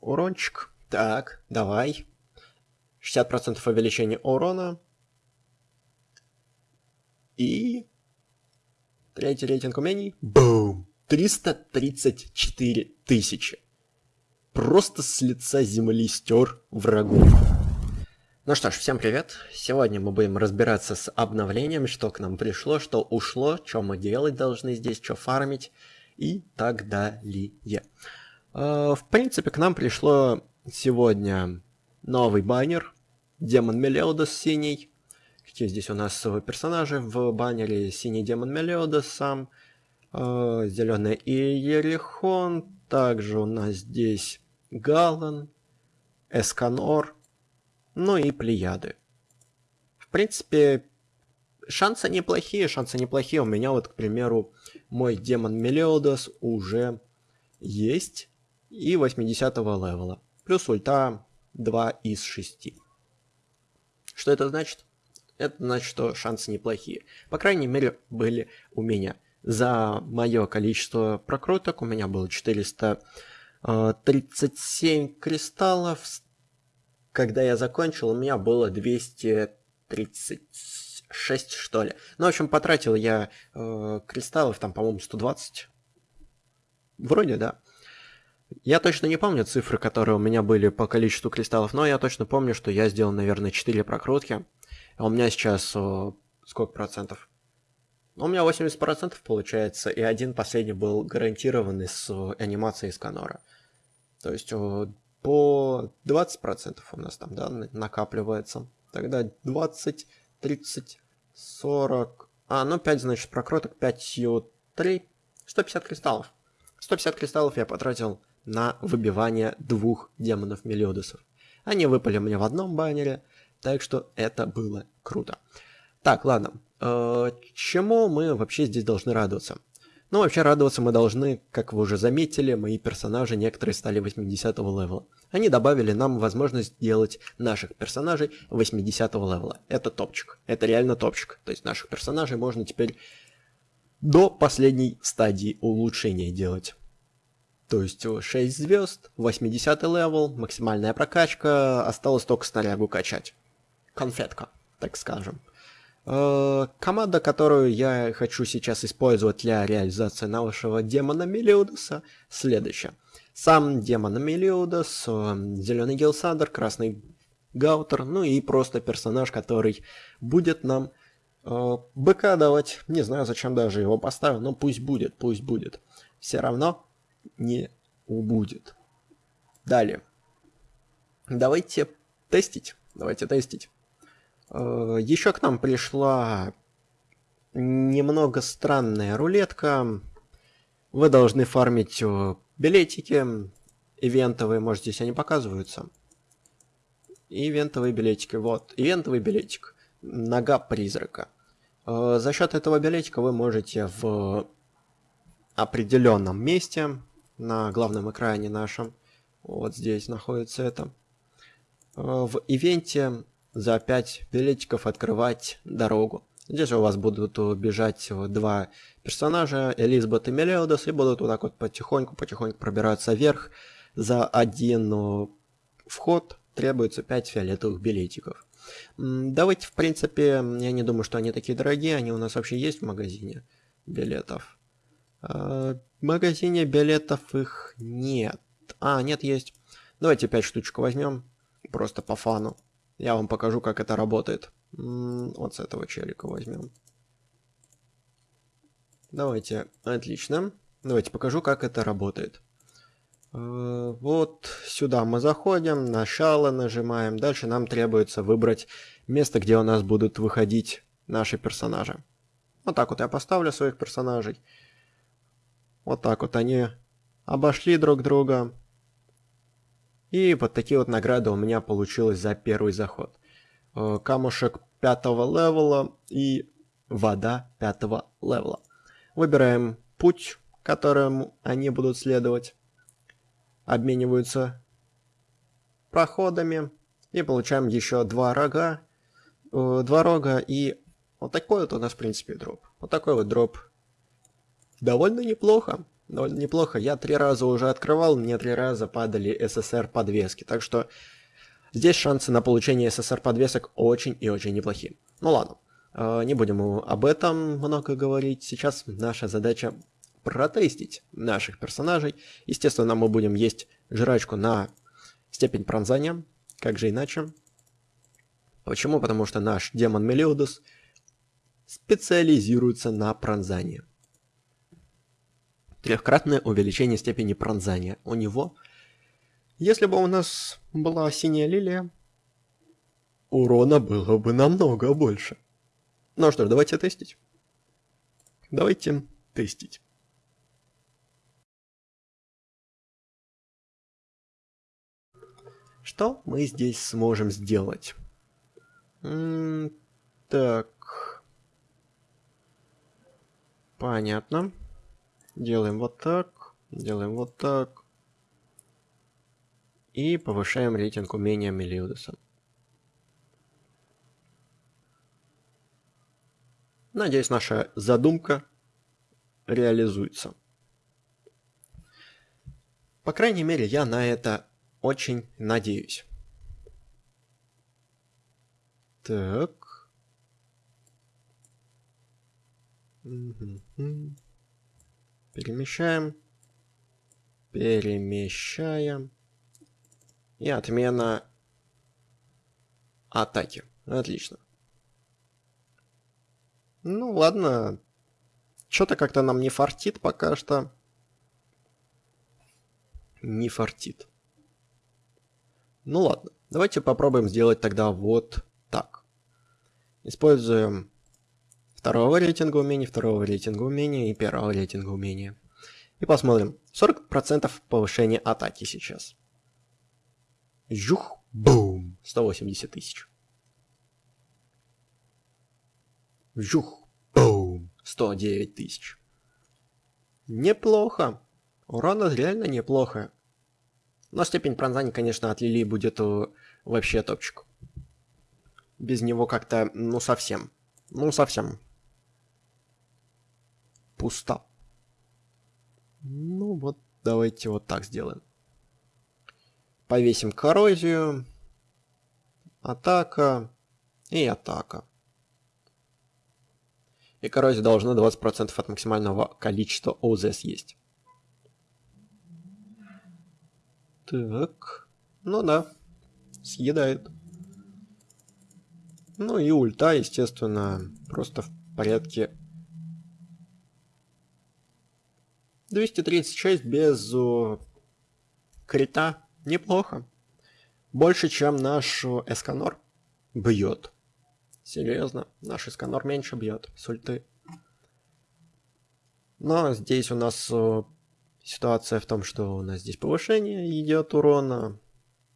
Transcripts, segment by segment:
Урончик. Так, давай. 60% увеличения урона. И... Третий рейтинг умений. Бум! 334 тысячи. Просто с лица земли стер врагов. Ну что ж, всем привет. Сегодня мы будем разбираться с обновлением, что к нам пришло, что ушло, что мы делать должны здесь, что фармить и так далее. Э, в принципе, к нам пришло сегодня новый баннер. Демон Мелиодос синий. Какие здесь у нас персонажи в баннере? Синий демон Мелиодос сам. Э, Зеленый Иерихон. Также у нас здесь Галан. Эсканор. Ну и Плеяды. В принципе, шансы неплохие, шансы неплохие. У меня вот, к примеру, мой демон Мелиодос уже есть и 80 левела. Плюс ульта 2 из 6. Что это значит? Это значит, что шансы неплохие. По крайней мере, были у меня. За мое количество прокруток у меня было 437 кристаллов. Когда я закончил, у меня было 236, что ли. Ну, в общем, потратил я э, кристаллов, там, по-моему, 120. Вроде, да. Я точно не помню цифры, которые у меня были по количеству кристаллов, но я точно помню, что я сделал, наверное, 4 прокрутки. А у меня сейчас о, сколько процентов? У меня 80% получается, и один последний был гарантированный с анимацией Сканора. То есть о, по 20% у нас там, да, накапливается. Тогда 20, 30, 40... А, ну 5, значит, прокруток, 5 3, 150 кристаллов. 150 кристаллов я потратил на выбивание двух демонов Мелиодосов. Они выпали мне в одном баннере, так что это было круто. Так, ладно. Э, чему мы вообще здесь должны радоваться? Ну, вообще радоваться мы должны, как вы уже заметили, мои персонажи некоторые стали 80 левела. Они добавили нам возможность делать наших персонажей 80 левела. Это топчик. Это реально топчик. То есть наших персонажей можно теперь до последней стадии улучшения делать. То есть 6 звезд, 80 level, максимальная прокачка, осталось только снарягу качать. Конфетка, так скажем. Э, команда, которую я хочу сейчас использовать для реализации нашего демона Мелиудоса, следующая. Сам демон Мелиудос, э, зеленый Гелсандр, красный Гаутер, ну и просто персонаж, который будет нам э, быка давать. Не знаю, зачем даже его поставил, но пусть будет, пусть будет. Все равно не убудет. Далее. Давайте тестить. Давайте тестить. Э, Еще к нам пришла немного странная рулетка. Вы должны фармить э, билетики ивентовые, может здесь они показываются. Ивентовые билетики, вот, ивентовый билетик. Нога призрака. Э, за счет этого билетика вы можете в определенном месте на главном экране нашем. Вот здесь находится это. Э, в ивенте за 5 билетиков открывать дорогу. Здесь у вас будут бежать два персонажа, Элизабет и Мелиодос, и будут вот так вот потихоньку-потихоньку пробираться вверх. За один вход требуется 5 фиолетовых билетиков. Давайте, в принципе, я не думаю, что они такие дорогие, они у нас вообще есть в магазине билетов. В магазине билетов их нет. А, нет, есть. Давайте 5 штучек возьмем. Просто по фану. Я вам покажу, как это работает. Вот с этого челика возьмем. Давайте, отлично. Давайте покажу, как это работает. Э, вот сюда мы заходим, начало нажимаем. Дальше нам требуется выбрать место, где у нас будут выходить наши персонажи. Вот так вот я поставлю своих персонажей. Вот так вот они обошли друг друга. И вот такие вот награды у меня получилось за первый заход. Э, камушек пятого левела и вода пятого левела. Выбираем путь, которым они будут следовать. Обмениваются проходами. И получаем еще два рога. Э, два рога и вот такой вот у нас в принципе дроп. Вот такой вот дроп довольно неплохо. довольно неплохо. Я три раза уже открывал, мне три раза падали СССР подвески. Так что здесь шансы на получение СССР подвесок очень и очень неплохие. Ну ладно, э, не будем об этом много говорить. Сейчас наша задача протестить наших персонажей. Естественно, мы будем есть жрачку на степень пронзания. Как же иначе? Почему? Потому что наш демон Мелиодус специализируется на пронзании. Трехкратное увеличение степени пронзания. У него, если бы у нас была синяя лилия, урона было бы намного больше. Ну что ж, давайте тестить. Давайте тестить. Что мы здесь сможем сделать? М -м так. Понятно. Делаем вот так. Делаем вот так. И повышаем рейтинг умения Мелиудуса. Надеюсь, наша задумка реализуется. По крайней мере, я на это очень надеюсь. Так. Перемещаем. Перемещаем. И отмена атаки. Отлично. Ну ладно. Что-то как-то нам не фартит пока что. Не фартит. Ну ладно. Давайте попробуем сделать тогда вот так. Используем второго рейтинга умений, второго рейтинга умения и первого рейтинга умения. И посмотрим. 40% повышения атаки сейчас. Жух, бум, 180 тысяч. Жух, бум, 109 тысяч. Неплохо. Урона реально неплохо. Но степень пронзания, конечно, от Лили будет э, вообще топчик без него как-то, ну, совсем. Ну, совсем. Пусто. Ну, вот давайте вот так сделаем. Повесим коррозию. Атака. И атака. И коррозия должна 20% от максимального количества ОЗ съесть. Так. Ну да. Съедает. Ну и ульта, естественно, просто в порядке 236 без о, крита. Неплохо. Больше, чем наш Эсканор бьет. Серьезно, наш Эсканор меньше бьет с ульты. Но здесь у нас о, ситуация в том, что у нас здесь повышение идет урона.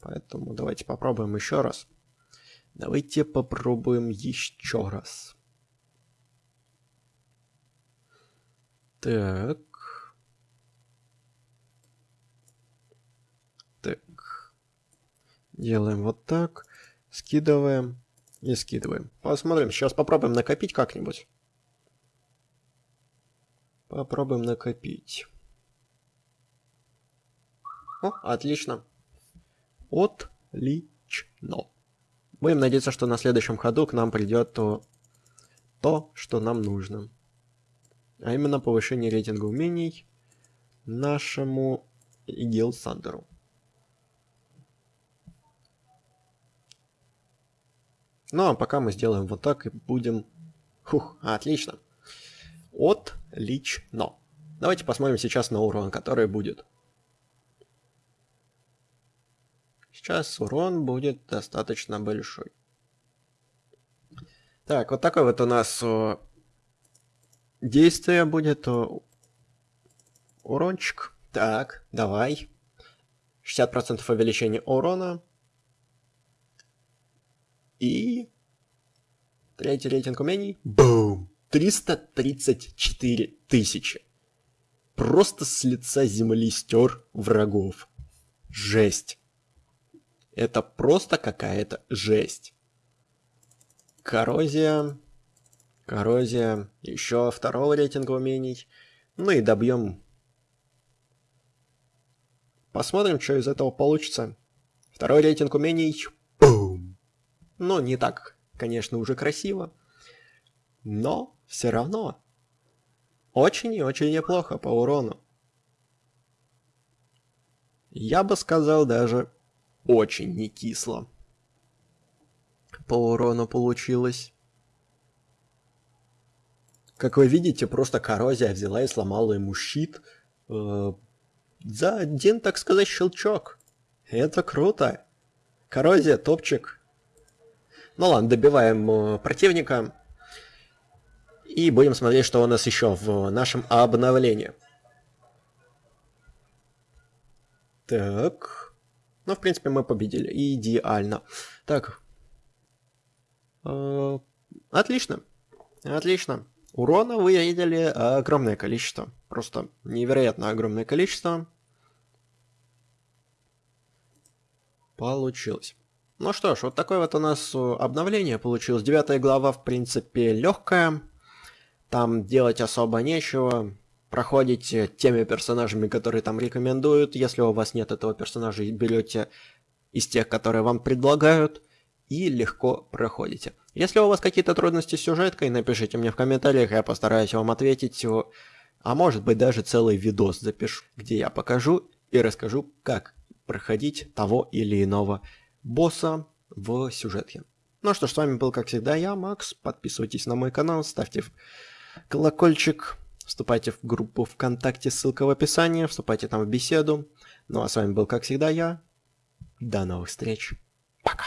Поэтому давайте попробуем еще раз. Давайте попробуем еще раз. Так. Так. Делаем вот так. Скидываем и скидываем. Посмотрим. Сейчас попробуем накопить как-нибудь. Попробуем накопить. О, отлично. Отлично. Будем надеяться, что на следующем ходу к нам придет то, то что нам нужно. А именно повышение рейтинга умений нашему Игил Сандеру. Ну а пока мы сделаем вот так и будем... Фух, отлично. Отлично. Давайте посмотрим сейчас на урон, который будет. Сейчас урон будет достаточно большой. Так, вот такой вот у нас о, действие будет. О, урончик. Так, давай. 60% увеличения урона. И... Третий рейтинг умений. Бум! 334 тысячи. Просто с лица земли стер врагов. Жесть. Это просто какая-то жесть. Коррозия. Коррозия. Еще второго рейтинга умений. Ну и добьем Посмотрим, что из этого получится. Второй рейтинг умений. Ну, не так, конечно, уже красиво. Но все равно. Очень и очень неплохо по урону. Я бы сказал даже очень не кисло. По урону получилось. Как вы видите, просто коррозия взяла и сломала ему щит. Э, за один, так сказать, щелчок. Это круто. Коррозия, топчик. Ну ладно, добиваем э, противника. И будем смотреть, что у нас еще в нашем обновлении. Так. Ну, в принципе, мы победили. Идеально. Так. Э, отлично. Отлично. Урона вы видели огромное количество. Просто невероятно огромное количество. Получилось. Ну что ж, вот такое вот у нас э, обновление получилось. Девятая глава, в принципе, легкая. Там делать особо нечего. Проходите теми персонажами, которые там рекомендуют. Если у вас нет этого персонажа, берете из тех, которые вам предлагают и легко проходите. Если у вас какие-то трудности с сюжеткой, напишите мне в комментариях, я постараюсь вам ответить. А может быть даже целый видос запишу, где я покажу и расскажу, как проходить того или иного босса в сюжетке. Ну что ж, с вами был, как всегда, я, Макс. Подписывайтесь на мой канал, ставьте колокольчик, вступайте в группу ВКонтакте, ссылка в описании, вступайте там в беседу. Ну а с вами был, как всегда, я. До новых встреч. Пока.